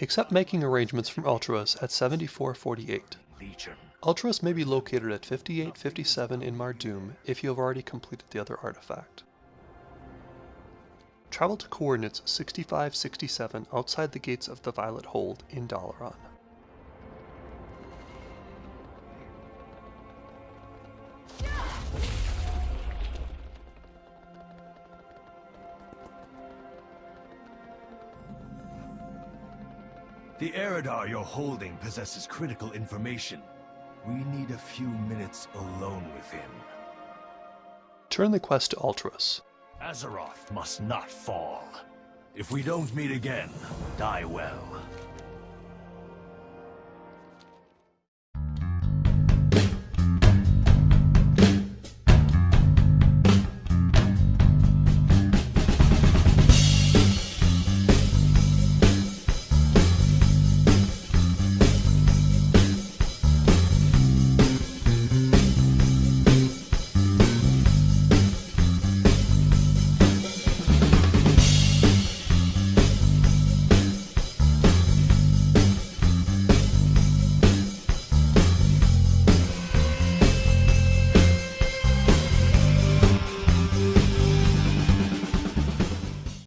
Accept making arrangements from Ultros at 7448. Legion. Ultros may be located at 5857 in Mardum if you have already completed the other artifact. Travel to coordinates 6567 outside the gates of the Violet Hold in Dalaran. The Eridar you're holding possesses critical information. We need a few minutes alone with him. Turn the quest to Ultros. Azeroth must not fall. If we don't meet again, die well.